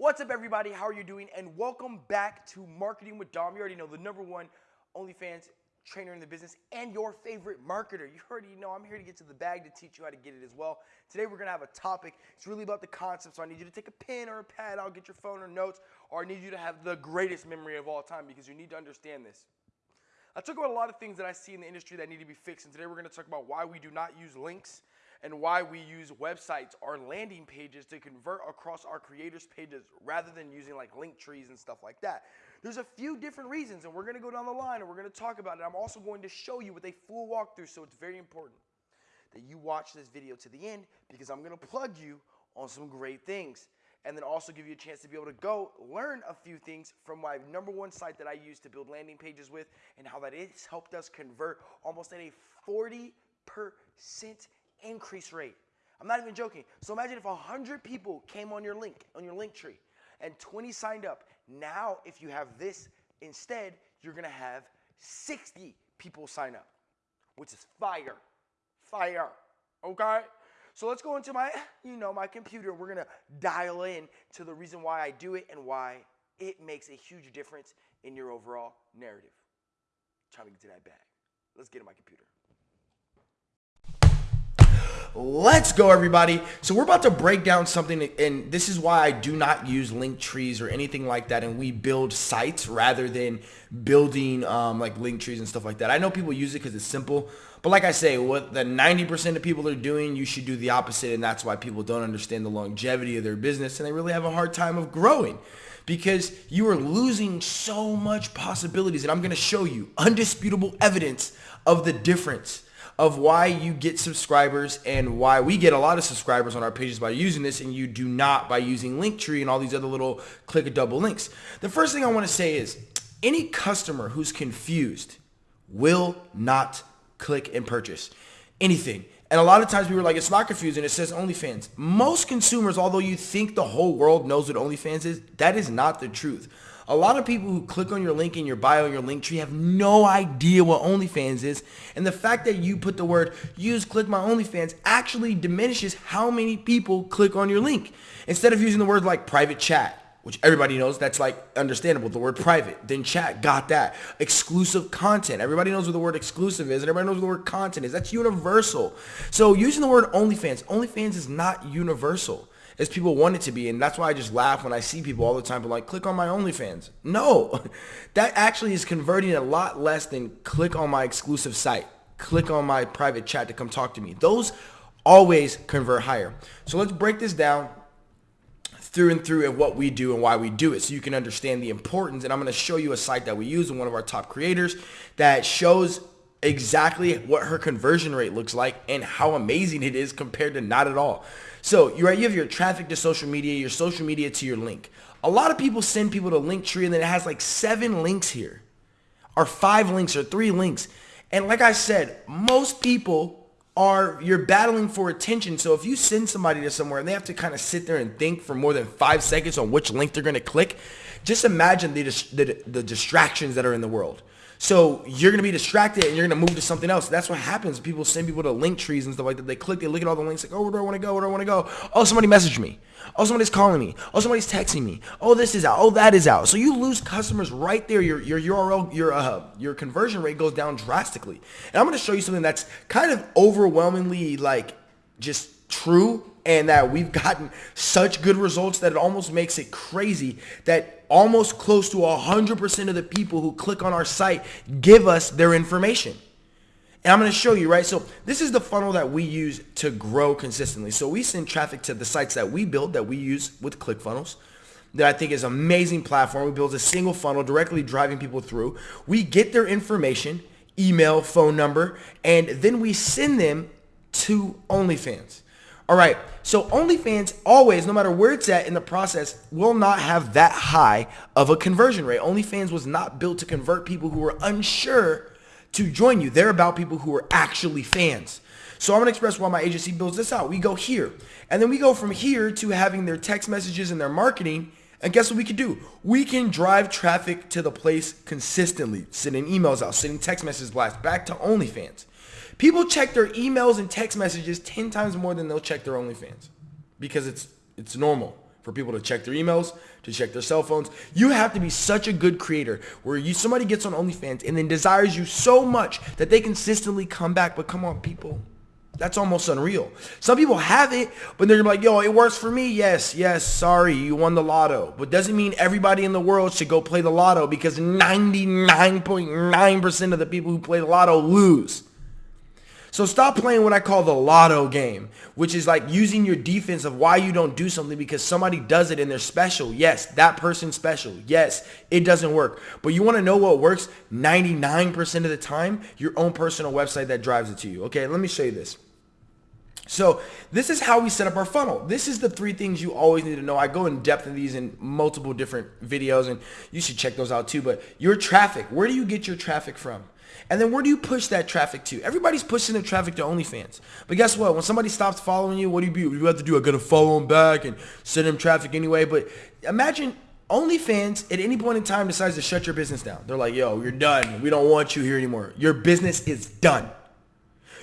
What's up, everybody? How are you doing? And welcome back to Marketing with Dom. You already know the number one OnlyFans trainer in the business and your favorite marketer. You already know I'm here to get to the bag to teach you how to get it as well. Today, we're gonna have a topic. It's really about the concept. So I need you to take a pen or a pad. I'll get your phone or notes, or I need you to have the greatest memory of all time because you need to understand this. I talk about a lot of things that I see in the industry that need to be fixed, and today we're gonna talk about why we do not use links and why we use websites or landing pages to convert across our creators' pages rather than using like link trees and stuff like that. There's a few different reasons, and we're gonna go down the line and we're gonna talk about it. I'm also going to show you with a full walkthrough, so it's very important that you watch this video to the end because I'm gonna plug you on some great things and then also give you a chance to be able to go learn a few things from my number one site that I use to build landing pages with and how that has helped us convert almost at a 40% increase rate. I'm not even joking. So imagine if 100 people came on your link, on your link tree, and 20 signed up. Now, if you have this instead, you're gonna have 60 people sign up, which is fire. Fire. Okay? So let's go into my, you know, my computer. We're gonna dial in to the reason why I do it and why it makes a huge difference in your overall narrative. trying to get to that bag. Let's get in my computer. Let's go, everybody. So we're about to break down something, and this is why I do not use link trees or anything like that, and we build sites rather than building um, like link trees and stuff like that. I know people use it because it's simple, but like I say, what the 90% of people are doing, you should do the opposite, and that's why people don't understand the longevity of their business, and they really have a hard time of growing because you are losing so much possibilities, and I'm going to show you undisputable evidence of the difference of why you get subscribers and why we get a lot of subscribers on our pages by using this and you do not by using Linktree and all these other little click a double links. The first thing I want to say is any customer who's confused will not click and purchase anything. And a lot of times we were like, it's not confusing. It says OnlyFans. Most consumers, although you think the whole world knows what OnlyFans is, that is not the truth. A lot of people who click on your link in your bio your link tree have no idea what OnlyFans is. And the fact that you put the word use click my OnlyFans actually diminishes how many people click on your link. Instead of using the word like private chat, which everybody knows that's like understandable. The word private then chat got that. Exclusive content everybody knows what the word exclusive is and everybody knows what the word content is. That's universal. So using the word onlyfans onlyfans is not universal as people want it to be. And that's why I just laugh when I see people all the time, but like, click on my OnlyFans. No, that actually is converting a lot less than click on my exclusive site. Click on my private chat to come talk to me. Those always convert higher. So let's break this down through and through of what we do and why we do it so you can understand the importance. And I'm going to show you a site that we use and one of our top creators that shows exactly what her conversion rate looks like and how amazing it is compared to not at all. So you right, you have your traffic to social media, your social media to your link. A lot of people send people to Linktree and then it has like seven links here, or five links, or three links. And like I said, most people are you're battling for attention. So if you send somebody to somewhere and they have to kind of sit there and think for more than five seconds on which link they're going to click, just imagine the, the, the distractions that are in the world. So you're gonna be distracted and you're gonna move to something else. That's what happens. People send people to link trees and stuff like that. They click, they look at all the links, like, oh, where do I want to go? Where do I want to go? Oh, somebody messaged me. Oh, somebody's calling me. Oh, somebody's texting me. Oh, this is out. Oh, that is out. So you lose customers right there. Your your URL, your uh, your conversion rate goes down drastically. And I'm gonna show you something that's kind of overwhelmingly like just true and that we've gotten such good results that it almost makes it crazy that almost close to 100% of the people who click on our site give us their information. And I'm going to show you, right? So this is the funnel that we use to grow consistently. So we send traffic to the sites that we build that we use with ClickFunnels that I think is amazing platform. We build a single funnel directly driving people through. We get their information, email, phone number, and then we send them to OnlyFans. All right, so OnlyFans always, no matter where it's at in the process, will not have that high of a conversion rate. OnlyFans was not built to convert people who were unsure to join you. They're about people who are actually fans. So I'm gonna express why my agency builds this out. We go here, and then we go from here to having their text messages and their marketing. And guess what we can do? We can drive traffic to the place consistently, sending emails out, sending text messages blast back to OnlyFans. People check their emails and text messages 10 times more than they'll check their OnlyFans because it's it's normal. for people to check their emails, to check their cell phones. You have to be such a good creator where you somebody gets on OnlyFans and then desires you so much that they consistently come back. But come on, people. That's almost unreal. Some people have it, but they're like, yo, it works for me. Yes, yes, sorry, you won the lotto. But doesn't mean everybody in the world should go play the lotto because 99.9% of the people who play the lotto lose. So stop playing what I call the lotto game, which is like using your defense of why you don't do something because somebody does it and they're special. Yes, that person's special. Yes, it doesn't work. But you want to know what works 99% of the time? Your own personal website that drives it to you. Okay, let me show you this. So this is how we set up our funnel. This is the three things you always need to know. I go in depth in these in multiple different videos and you should check those out too. But your traffic, where do you get your traffic from? And then where do you push that traffic to? Everybody's pushing their traffic to OnlyFans. But guess what? When somebody stops following you, what do you do? You have to do? I gotta follow them back and send them traffic anyway. But imagine OnlyFans at any point in time decides to shut your business down. They're like, yo, you're done. We don't want you here anymore. Your business is done.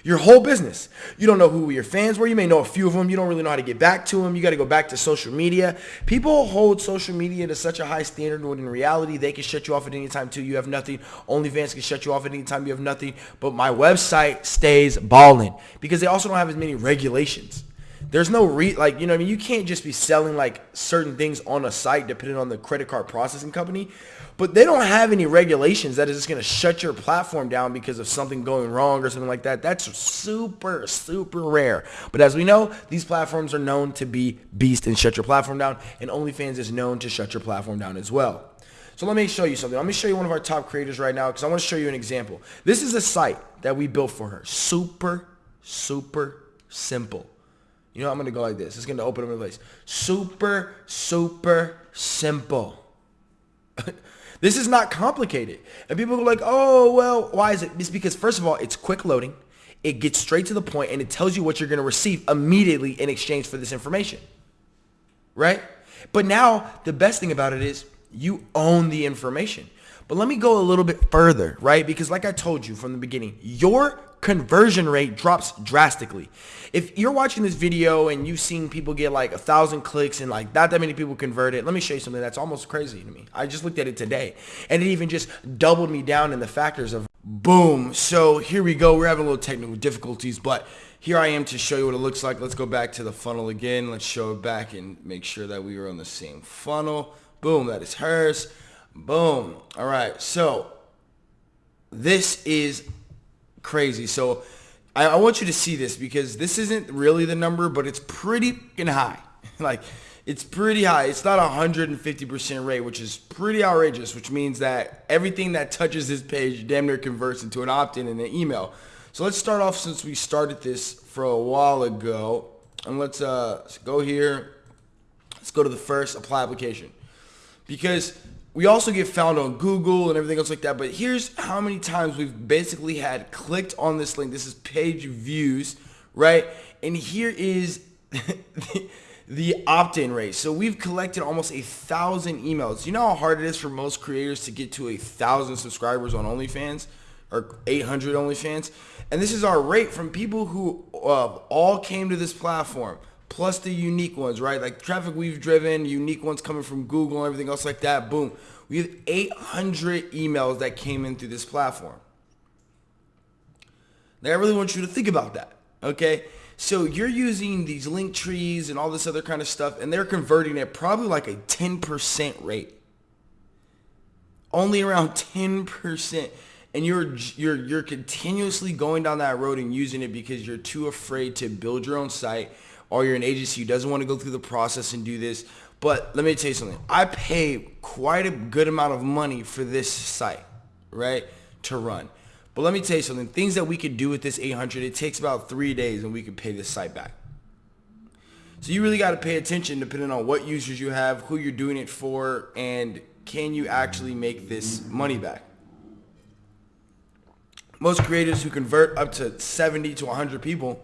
Your whole business. You don't know who your fans were. You may know a few of them. You don't really know how to get back to them. You got to go back to social media. People hold social media to such a high standard when in reality they can shut you off at any time too. You have nothing. OnlyFans can shut you off at any time you have nothing. But my website stays balling because they also don't have as many regulations. There's no re like you know I mean you can't just be selling like certain things on a site depending on the credit card processing company. But they don't have any regulations that is just going to shut your platform down because of something going wrong or something like that. That's super, super rare. But as we know, these platforms are known to be beast and shut your platform down. And OnlyFans is known to shut your platform down as well. So let me show you something. Let me show you one of our top creators right now because I want to show you an example. This is a site that we built for her. Super, super simple. You know, I'm going to go like this. It's going to open up a place. Super, super simple. This is not complicated. And people are like, oh, well, why is it? It's because, first of all, it's quick loading. It gets straight to the point and it tells you what you're going to receive immediately in exchange for this information. Right? But now the best thing about it is you own the information. But let me go a little bit further, right? Because like I told you from the beginning, your conversion rate drops drastically. If you're watching this video and you've seen people get like a thousand clicks and like not that many people converted, let me show you something that's almost crazy to me. I just looked at it today and it even just doubled me down in the factors of boom. So here we go. We're having a little technical difficulties, but here I am to show you what it looks like. Let's go back to the funnel again. Let's show it back and make sure that we are on the same funnel. Boom, that is hers. Boom. All right, so this is crazy. So I, I, want you to see this because this isn't really the number, but it's pretty high. like it's pretty high. It's not a 150% rate, which is pretty outrageous, which means that everything that touches this page damn near converts into an opt-in and an email. So let's start off since we started this for a while ago. And let's uh, go here. Let's go to the first apply application. Because we also get found on Google and everything else like that. But here's how many times we've basically had clicked on this link. This is page views, right? And here is the, the opt-in rate. So we've collected almost a thousand emails. You know how hard it is for most creators to get to a thousand subscribers on OnlyFans or 800 OnlyFans. And this is our rate from people who uh, all came to this platform plus the unique ones, right? Like traffic we've driven, unique ones coming from Google and everything else like that. Boom. We have 800 emails that came in through this platform. Now I really want you to think about that, okay? So you're using these link trees and all this other kind of stuff, and they're converting at probably like a 10% rate. Only around 10%. And you're you're you're continuously going down that road and using it because you're too afraid to build your own site or you're an agency who doesn't want to go through the process and do this. But let me tell you something. I pay quite a good amount of money for this site, right, to run. But let me tell you something. Things that we could do with this 800, it takes about three days and we could pay this site back. So you really got to pay attention depending on what users you have, who you're doing it for, and can you actually make this money back. Most creators who convert up to 70 to 100 people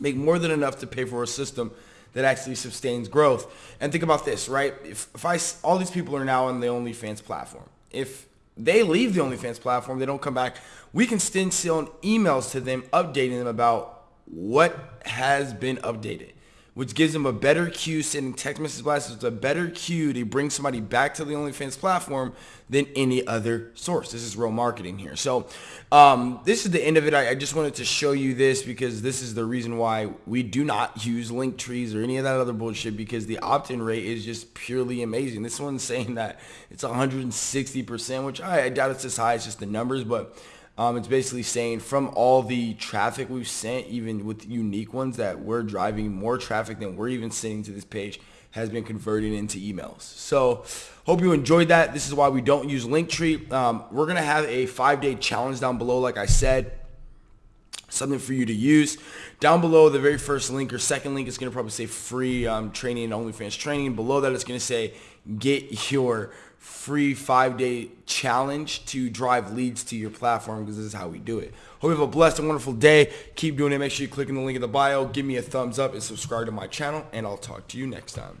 make more than enough to pay for a system that actually sustains growth. And think about this, right? If, if I, all these people are now on the OnlyFans platform. If they leave the OnlyFans platform, they don't come back, we can send emails to them updating them about what has been updated. Which gives them a better cue sending text message blasts. It's a better cue to bring somebody back to the OnlyFans platform than any other source. This is real marketing here. So um, this is the end of it. I, I, just wanted to show you this because this is the reason why we do not use link trees or any of that other bullshit because the opt-in rate is just purely amazing. This one's saying that it's 160%, which I, I doubt it's as high as just the numbers, but um, it's basically saying from all the traffic we've sent, even with unique ones, that we're driving more traffic than we're even sending to this page has been converted into emails. So hope you enjoyed that. This is why we don't use Linktree. Um, we're going to have a five-day challenge down below, like I said something for you to use. Down below, the very first link or second link is going to probably say free um, training OnlyFans training. Below that, it's going to say get your free five-day challenge to drive leads to your platform because this is how we do it. Hope you have a blessed and wonderful day. Keep doing it. Make sure you click on the link in the bio. Give me a thumbs up and subscribe to my channel, and I'll talk to you next time.